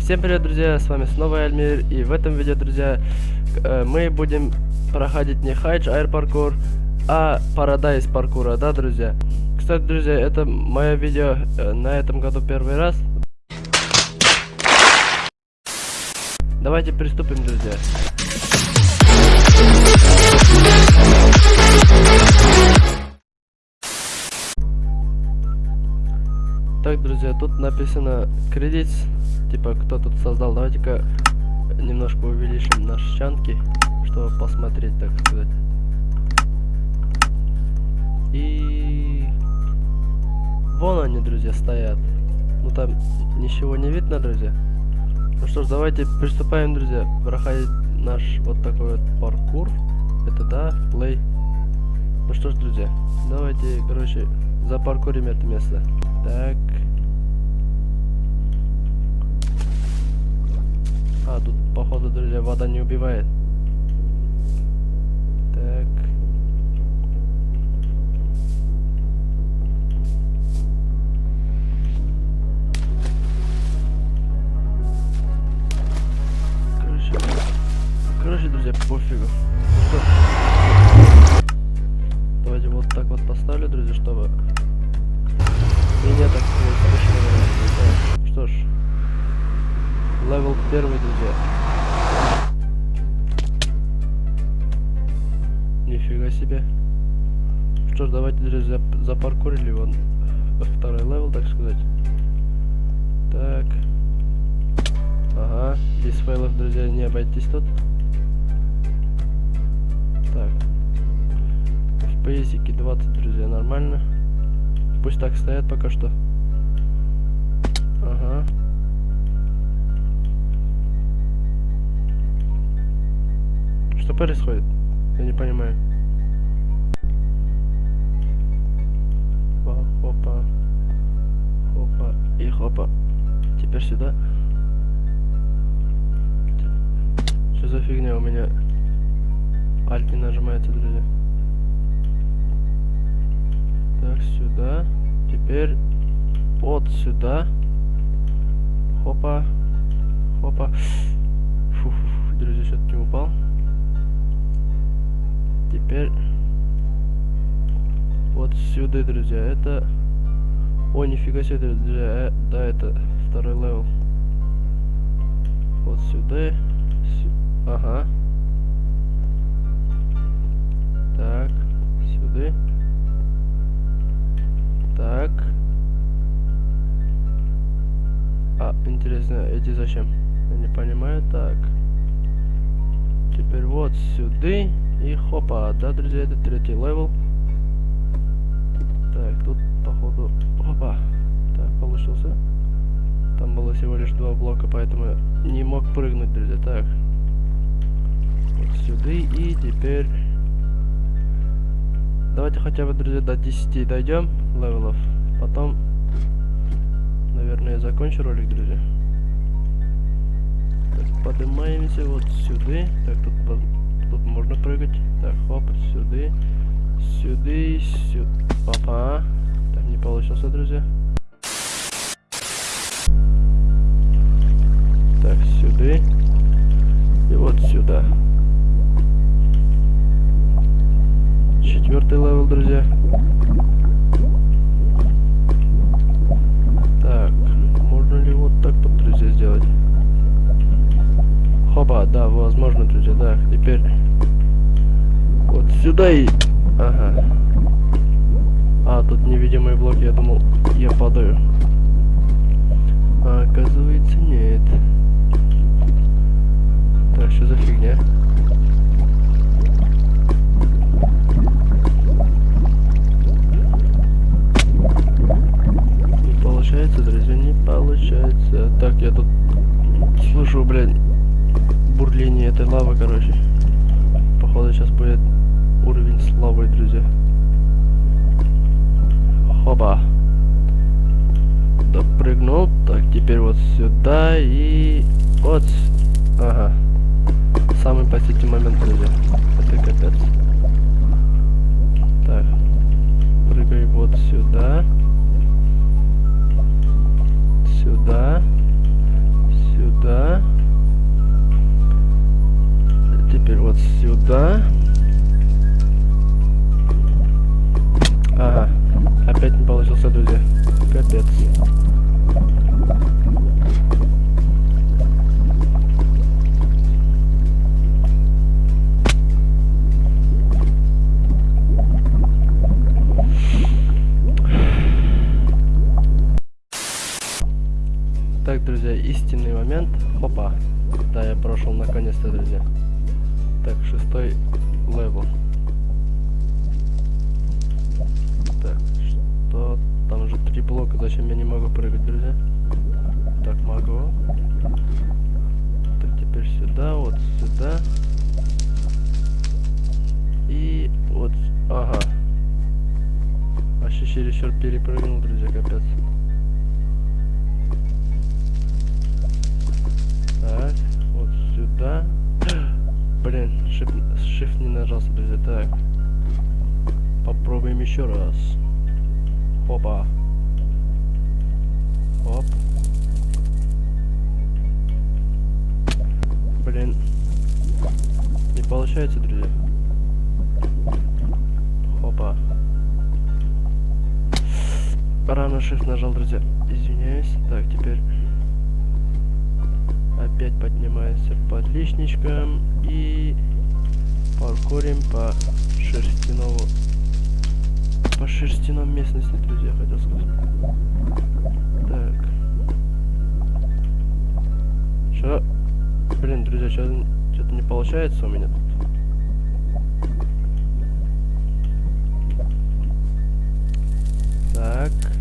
всем привет, друзья, с вами снова Эльмир, и в этом видео, друзья, э, мы будем проходить не Хайдж Air паркур, а Paradise паркура, да, друзья? Кстати, друзья, это мое видео э, на этом году первый раз. Давайте приступим, друзья. Так, друзья, тут написано кредит, типа кто тут создал. Давайте-ка немножко увеличим наши чанки, чтобы посмотреть, так сказать. И вон они, друзья, стоят. Ну там ничего не видно, друзья. Ну что ж, давайте приступаем, друзья, проходить наш вот такой вот паркур. Это да, плей. Ну что ж, друзья, давайте, короче, запаркурим это место. Так. А, тут, походу, друзья, вода не убивает. Первый, друзья. Нифига себе. Что ж, давайте, друзья, запаркурили вон второй level, так сказать. Так. Ага, без fail ов, друзья, не обойтись тут. Так. FPS ика 20, друзья, нормально. Пусть так стоят пока что. Ага. Что происходит? Я не понимаю. Хопа. Хопа. И хопа. Теперь сюда. Что за фигня у меня? Альт не нажимается, друзья. Так, сюда. Теперь вот сюда. Хопа. Хопа. Фу, фу, фу друзья, что-то не упал. Теперь вот сюда, друзья. Это... О, нифига себе, друзья. Э, да, это второй level. Вот сюда. Сю... Ага. Так, сюда. Так. А, интересно, эти зачем? Я не понимаю. Так. Теперь вот сюда. И хопа. Да, друзья, это третий level. Так, тут, походу... Опа. Так, получился. Там было всего лишь два блока, поэтому не мог прыгнуть, друзья. Так. Вот сюда. И теперь... Давайте хотя бы, друзья, до 10 дойдем level ов. Потом, наверное, я закончу ролик, друзья. Так, поднимаемся вот сюда. Так, тут, тут можно прыгать. Так, хоп, сюда. Сюда, сюда. Папа. Так, не получился, друзья. Так, сюда. И вот сюда. Четвертый level, друзья. Так, можно ли вот так вот, друзья, сделать? Хопа, да, возможно, друзья, да. Теперь сюда и... Ага. А, тут невидимый блок, я думал, я падаю. А, оказывается, нет. Друзья. Хоба. Допрыгнул. Так, теперь вот сюда и вот. Ага. Самый последний момент, друзья. Истинный момент. Хопа. Да, я прошел наконец-то, друзья. Так, шестой level. Так, что? Там уже три блока, зачем я не могу прыгать, друзья? Так, могу. Так, теперь сюда, вот сюда. И вот, ага. Вообще чересчур перепрыгнул, друзья, капец. Так, вот сюда. Блин, shift, не нажался, друзья. Так. Попробуем еще раз. Опа. Оп. Блин. Не получается, друзья. Опа. Рано shift нажал, друзья. Извиняюсь. Так, теперь опять поднимаемся под личничком и паркурим по шерстяному по шерстяном местности, друзья, хотел сказать. Так. Что? Блин, друзья, что-то не получается у меня тут. Так.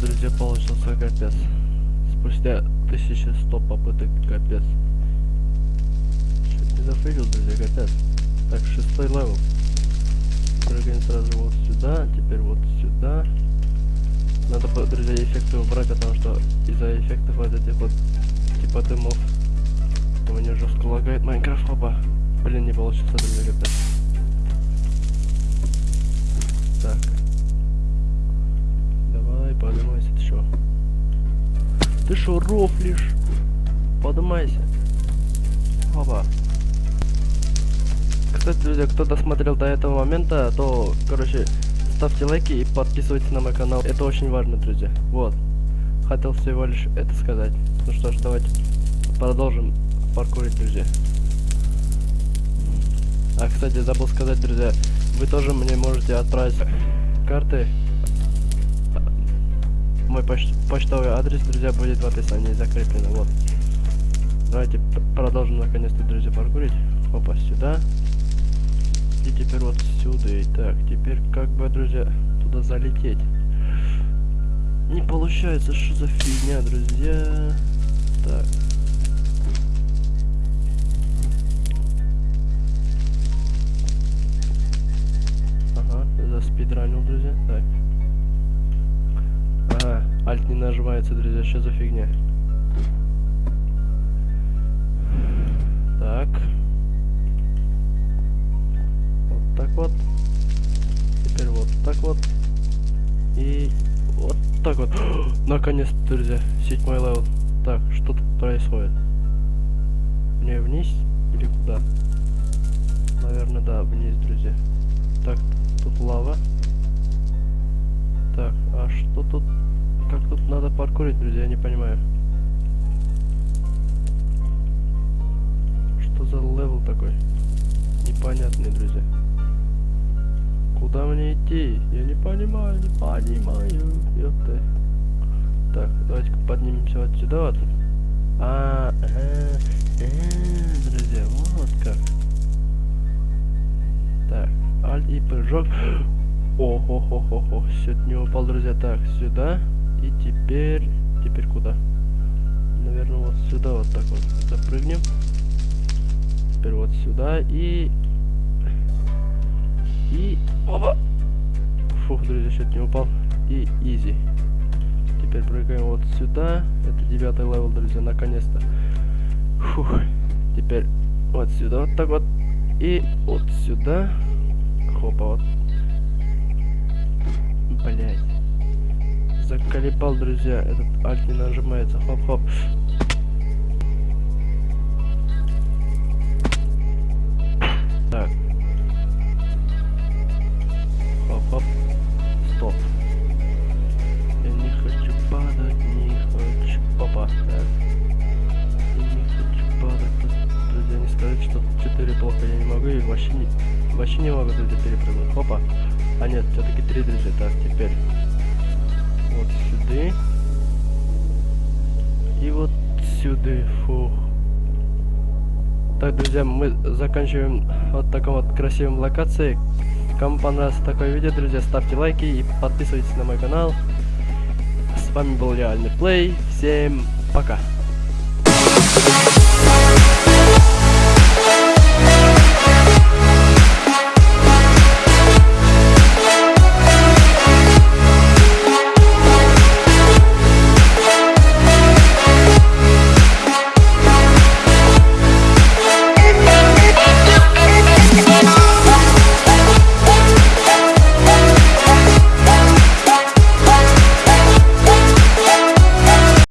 Друзья, получился капец. Спустя 1100 попыток капец. Чуть не за fail ил, друзья, капец. Так, шестой level. Прыгаем сразу вот сюда, теперь вот сюда. Надо, друзья, эффекты убрать, потому что из-за эффектов вот этих вот типа дымов у меня жестко лагает Майнкрафт, опа. Блин, не получится, друзья, капец. Ты шо, рофлишь? Поднимайся. Опа. Кстати, друзья, кто досмотрел до этого момента, то, короче, ставьте лайки и подписывайтесь на мой канал. Это очень важно, друзья. Вот. Хотел всего лишь это сказать. Ну что ж, давайте продолжим паркурить, друзья. А, кстати, забыл сказать, друзья, вы тоже мне можете отправить карты. Мой поч почтовый адрес, друзья, будет в описании закреплено. Вот. Давайте продолжим наконец-то, друзья, паркурить. Опа, сюда. И теперь вот сюда. И так, теперь как бы, друзья, туда залететь. Не получается, что за фигня, друзья. Так. Ага, заспидранил, друзья. Так. Альт не нажимается, друзья, что за фигня? Так. Вот так вот. Теперь вот так вот. И вот так вот. Наконец-то, друзья, седьмой level. Так, что тут происходит? Мне вниз или куда? Наверное, да, вниз, друзья. Так, тут лава. Так, а что тут? Как тут надо паркурить, друзья, я не понимаю. Что за level такой? Непонятный, друзья. Куда мне идти? Я не понимаю, не понимаю. Ёпта. Так, давайте поднимемся вот сюда вот. А, э, э, друзья, вот как. Так, Alt и прыжок. О, хо хо хо хо чуть не упал, друзья. Так, сюда. И теперь... Теперь куда? Наверное, вот сюда вот так вот запрыгнем. Теперь вот сюда и... И... Опа! Фух, друзья, чуть не упал. И easy. Теперь прыгаем вот сюда. Это девятый level, друзья, наконец-то. Фух. Теперь вот сюда вот так вот. И вот сюда. Хопа, вот Блять. Заколебал, друзья. Этот Alt не нажимается. Хоп-хоп. Так. Хоп-хоп. Стоп. Я не хочу падать, не хочу. Опа. Так. Я не хочу падать. Друзья, не сказать, что 4 плохо я не могу. И вообще не, вообще не могу, друзья, перепрыгнуть. Опа. А нет, все-таки 3, друзья. Так, теперь. Вот сюда. И вот сюда. Фух. Так, друзья, мы заканчиваем вот таком вот красивом локации. Кому понравилось такое видео, друзья, ставьте лайки и подписывайтесь на мой канал. С вами был Реальный Плей. Всем пока.